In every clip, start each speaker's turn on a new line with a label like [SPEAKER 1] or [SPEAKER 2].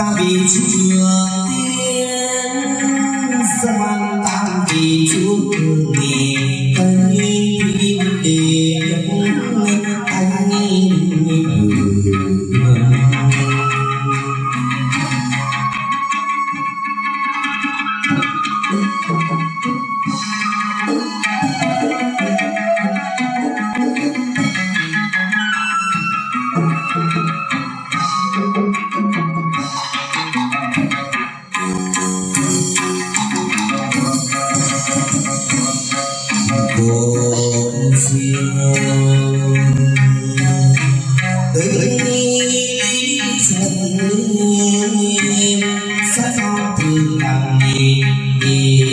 [SPEAKER 1] Bình thương ngàn nghìn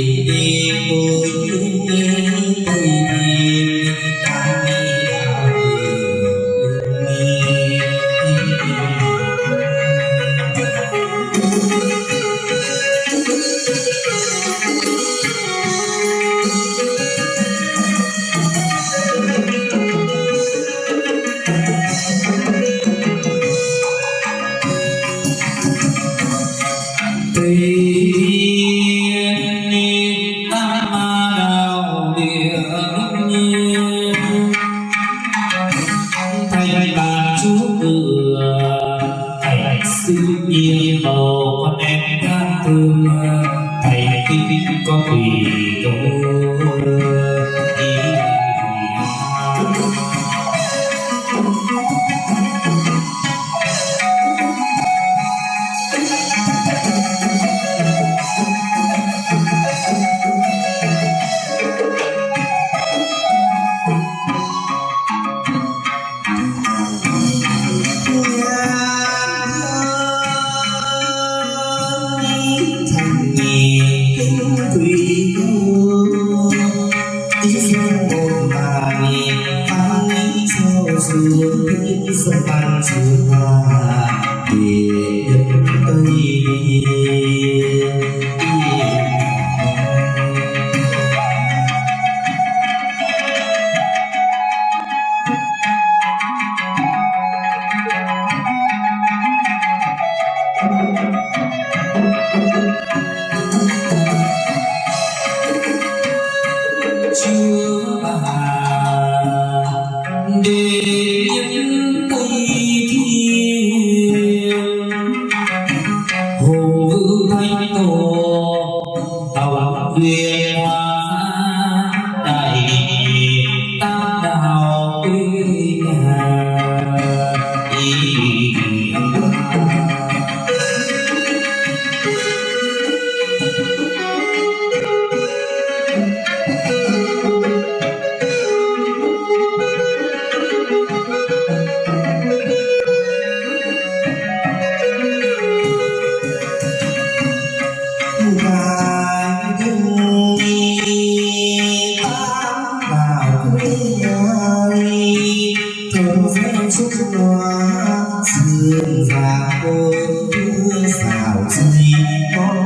[SPEAKER 1] hương và ôi xào gì có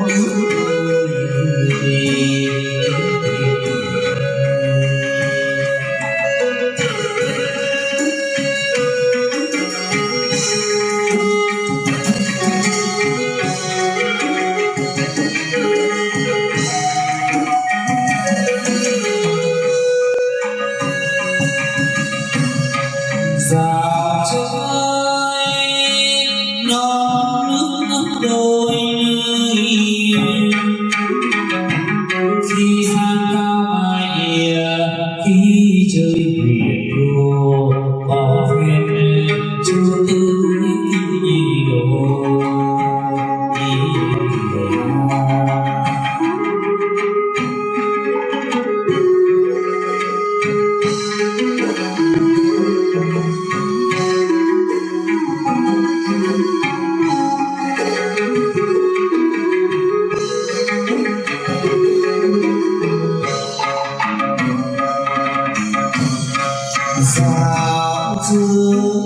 [SPEAKER 1] sao dương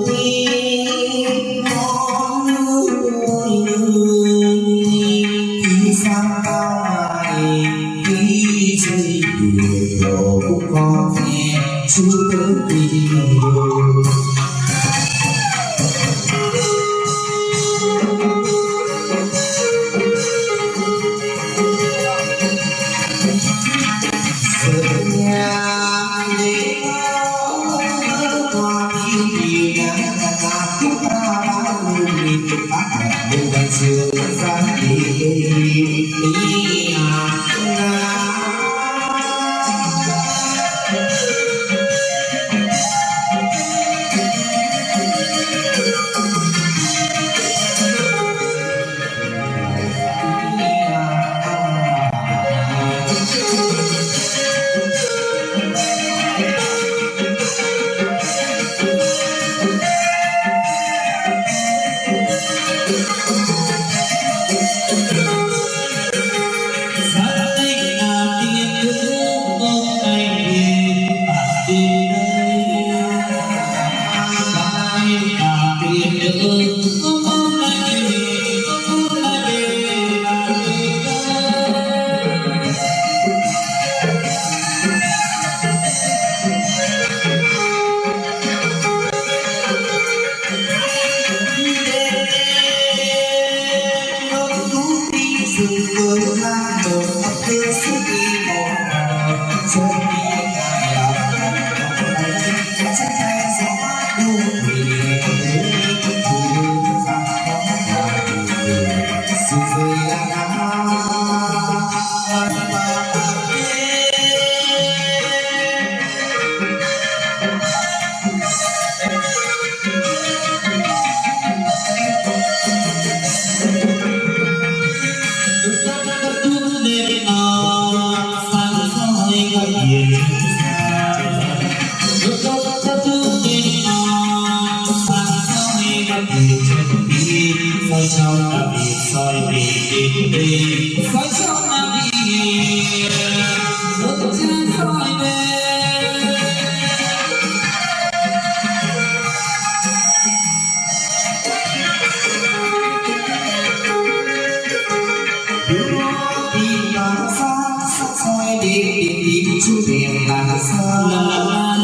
[SPEAKER 2] Hãy subscribe cho kênh Ghiền Mì Gõ Để không bỏ lỡ
[SPEAKER 1] những video hấp dẫn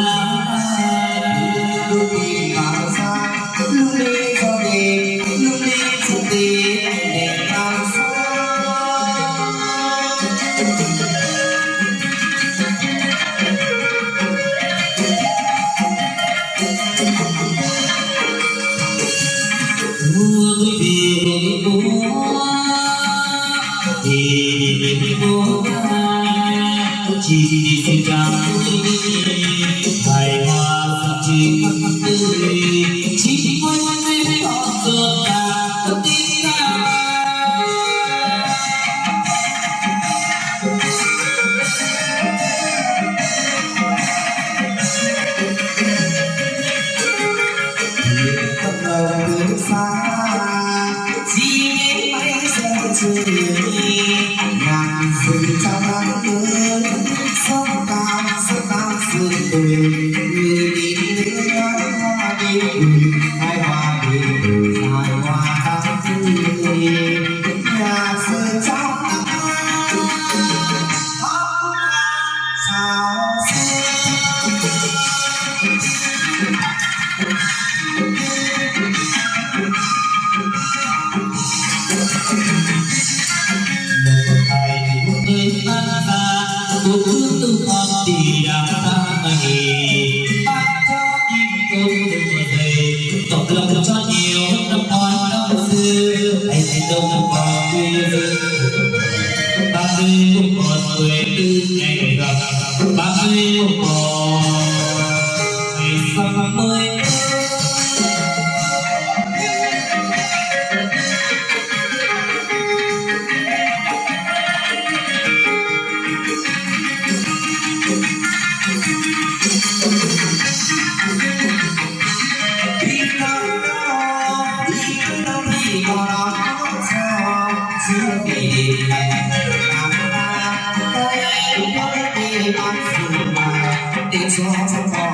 [SPEAKER 1] It's one.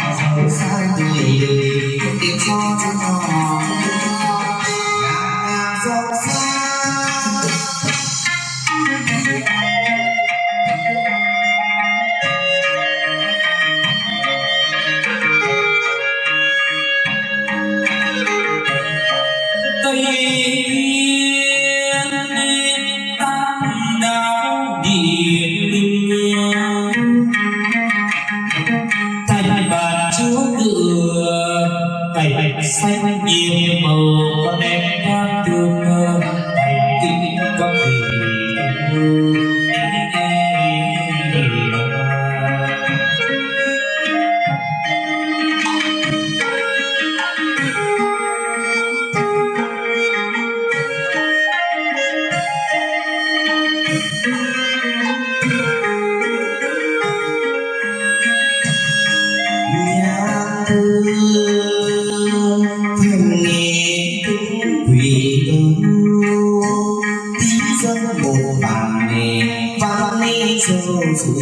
[SPEAKER 1] một bản nghề văn ni sơ sử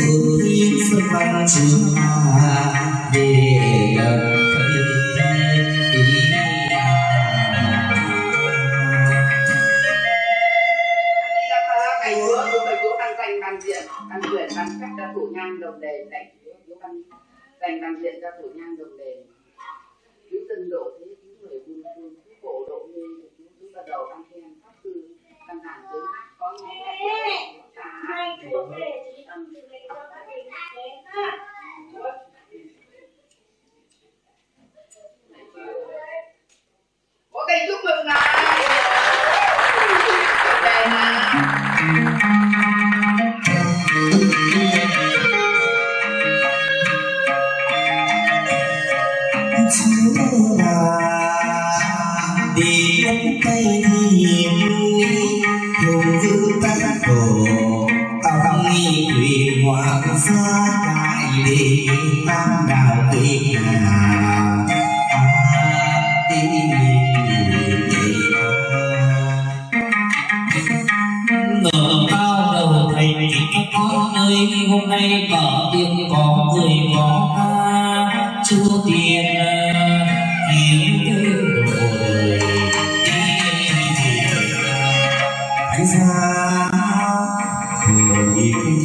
[SPEAKER 1] sơn văn chữ